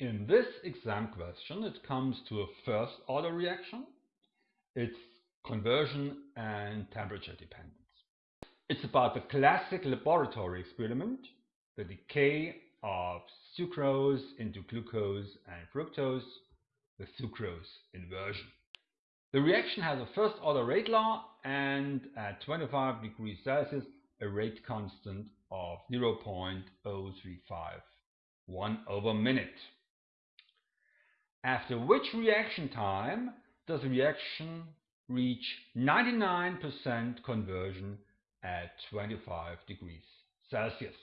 In this exam question, it comes to a first order reaction. It's conversion and temperature dependence. It's about the classic laboratory experiment, the decay of sucrose into glucose and fructose, the sucrose inversion. The reaction has a first order rate law and at 25 degrees Celsius a rate constant of 0.035 1 over minute. After which reaction time does the reaction reach 99% conversion at 25 degrees Celsius?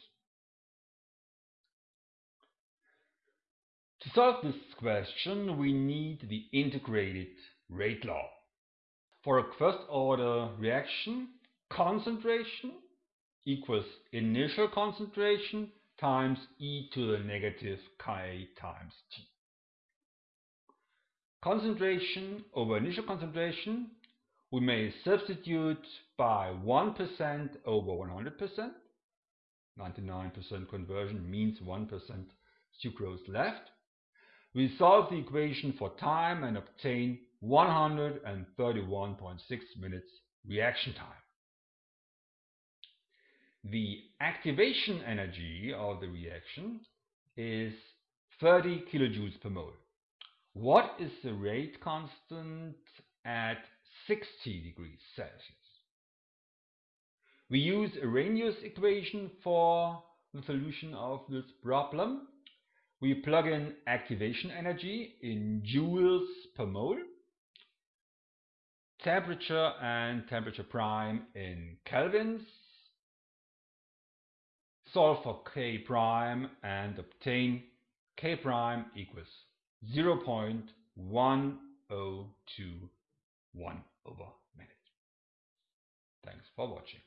To solve this question, we need the integrated rate law. For a first order reaction, concentration equals initial concentration times e to the negative k times t. Concentration over initial concentration we may substitute by 1% over 100%. 99% conversion means 1% sucrose left. We solve the equation for time and obtain 131.6 minutes reaction time. The activation energy of the reaction is 30 kilojoules per mole. What is the rate constant at 60 degrees Celsius? We use Arrhenius equation for the solution of this problem. We plug in activation energy in joules per mole, temperature and temperature prime in kelvins, solve for K prime and obtain K prime equals 0.1021 over minute. Thanks for watching.